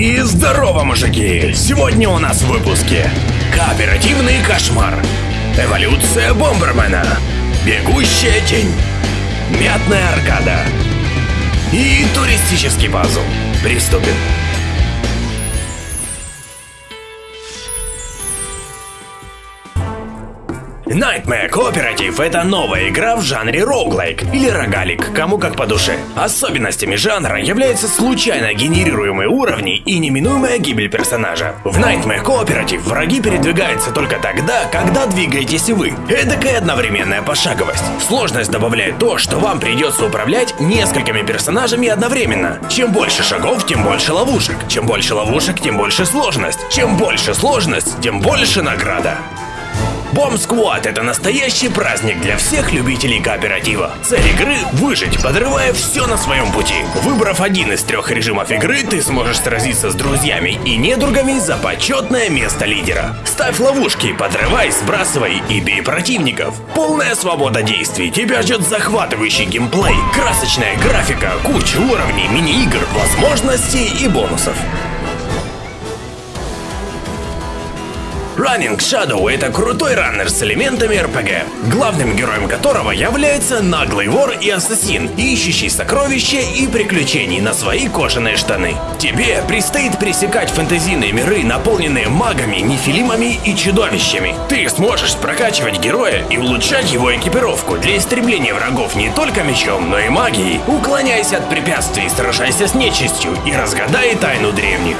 И здорово, мужики! Сегодня у нас в выпуске Кооперативный кошмар. Эволюция Бомбермена. Бегущая тень. Мятная аркада. И туристический пазл. Приступим Nightmare Cooperative — это новая игра в жанре роуглайк или рогалик, кому как по душе. Особенностями жанра являются случайно генерируемые уровни и неминуемая гибель персонажа. В Nightmare Cooperative враги передвигаются только тогда, когда двигаетесь и вы. Эдакая одновременная пошаговость. Сложность добавляет то, что вам придется управлять несколькими персонажами одновременно. Чем больше шагов, тем больше ловушек. Чем больше ловушек, тем больше сложность. Чем больше сложность, тем больше награда. Бомб Сквад – это настоящий праздник для всех любителей кооператива. Цель игры – выжить, подрывая все на своем пути. Выбрав один из трех режимов игры, ты сможешь сразиться с друзьями и недругами за почетное место лидера. Ставь ловушки, подрывай, сбрасывай и бей противников. Полная свобода действий, тебя ждет захватывающий геймплей, красочная графика, куча уровней, мини-игр, возможностей и бонусов. Running Shadow — это крутой раннер с элементами РПГ, главным героем которого является наглый вор и ассасин, ищущий сокровища и приключений на свои кожаные штаны. Тебе предстоит пересекать фэнтезийные миры, наполненные магами, нефилимами и чудовищами. Ты сможешь прокачивать героя и улучшать его экипировку для истребления врагов не только мечом, но и магией. Уклоняйся от препятствий, сражайся с нечистью и разгадай тайну древних.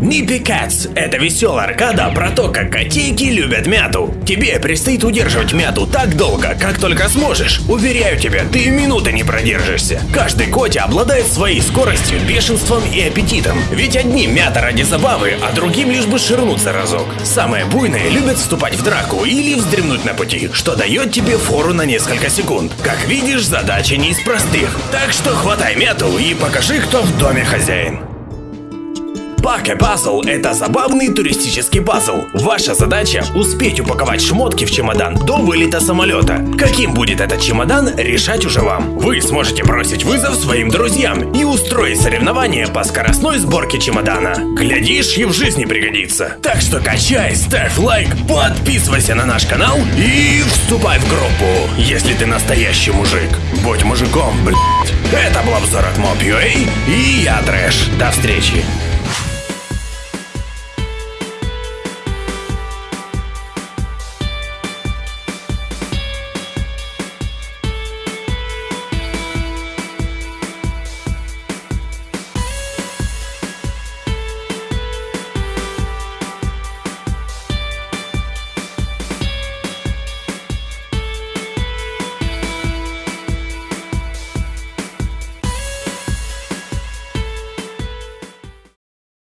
Nippy Cats – это веселая аркада про то, как котейки любят мяту. Тебе предстоит удерживать мяту так долго, как только сможешь. Уверяю тебя, ты минуты не продержишься. Каждый котя обладает своей скоростью, бешенством и аппетитом. Ведь одни мята ради забавы, а другим лишь бы ширнуться разок. Самые буйные любят вступать в драку или вздремнуть на пути, что дает тебе фору на несколько секунд. Как видишь, задача не из простых. Так что хватай мяту и покажи, кто в доме хозяин. Паке пазл – это забавный туристический пазл. Ваша задача – успеть упаковать шмотки в чемодан до вылета самолета. Каким будет этот чемодан, решать уже вам. Вы сможете бросить вызов своим друзьям и устроить соревнование по скоростной сборке чемодана. Глядишь, и в жизни пригодится. Так что качай, ставь лайк, подписывайся на наш канал и вступай в группу, если ты настоящий мужик. Будь мужиком, блядь. Это был обзор от Mob.ua и я Трэш. До встречи.